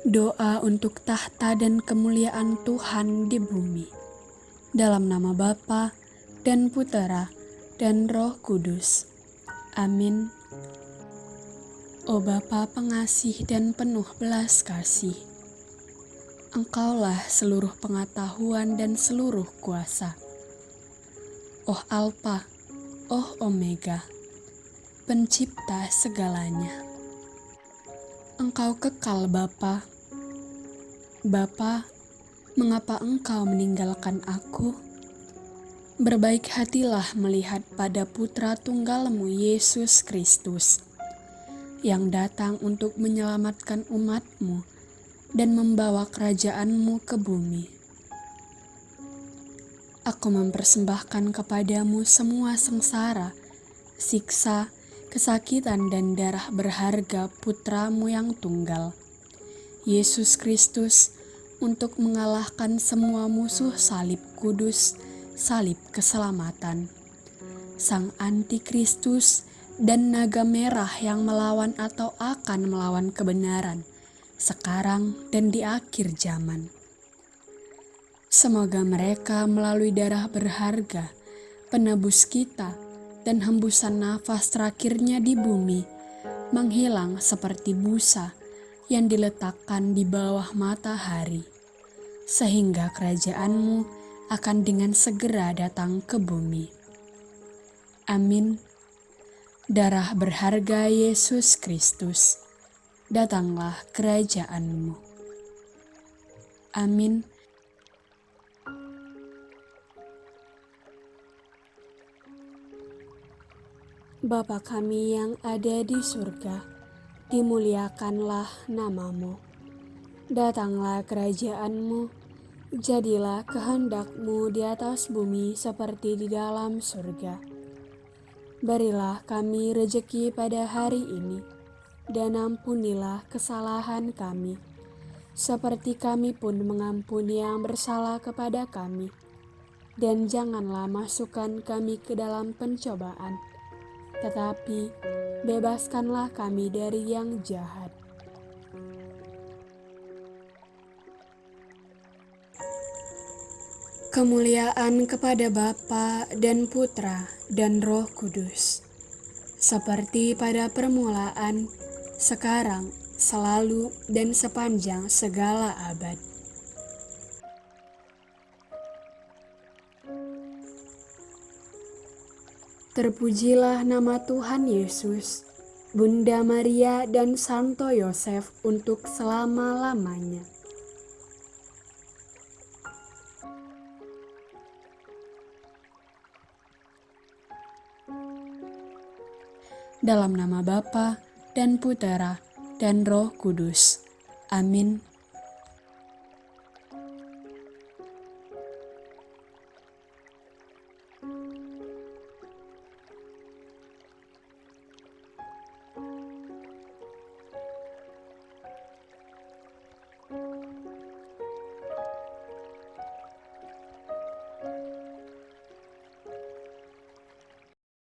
Doa untuk tahta dan kemuliaan Tuhan di bumi. Dalam nama Bapa dan Putera dan Roh Kudus. Amin. O Bapa pengasih dan penuh belas kasih, Engkaulah seluruh pengetahuan dan seluruh kuasa. Oh Alpa, oh Omega, pencipta segalanya. Engkau kekal Bapa. Bapa, mengapa Engkau meninggalkan aku? Berbaik hatilah melihat pada putra tunggalmu Yesus Kristus yang datang untuk menyelamatkan umatmu dan membawa kerajaanmu ke bumi. Aku mempersembahkan kepadamu semua sengsara, siksa, kesakitan dan darah berharga putramu yang tunggal, Yesus Kristus, untuk mengalahkan semua musuh salib kudus, salib keselamatan, sang antikristus dan naga merah yang melawan atau akan melawan kebenaran, sekarang dan di akhir zaman. Semoga mereka melalui darah berharga, penebus kita, dan hembusan nafas terakhirnya di bumi menghilang seperti busa yang diletakkan di bawah matahari, sehingga kerajaanmu akan dengan segera datang ke bumi. Amin. Darah berharga Yesus Kristus, datanglah kerajaanmu. Amin. Bapa kami yang ada di surga, dimuliakanlah namamu. Datanglah kerajaanmu, jadilah kehendakmu di atas bumi seperti di dalam surga. Berilah kami rejeki pada hari ini, dan ampunilah kesalahan kami, seperti kami pun mengampuni yang bersalah kepada kami. Dan janganlah masukkan kami ke dalam pencobaan, tetapi bebaskanlah kami dari yang jahat. Kemuliaan kepada Bapa dan Putra dan Roh Kudus, seperti pada permulaan, sekarang, selalu, dan sepanjang segala abad. Terpujilah nama Tuhan Yesus, Bunda Maria dan Santo Yosef untuk selama-lamanya. Dalam nama Bapa dan Putera dan Roh Kudus. Amin.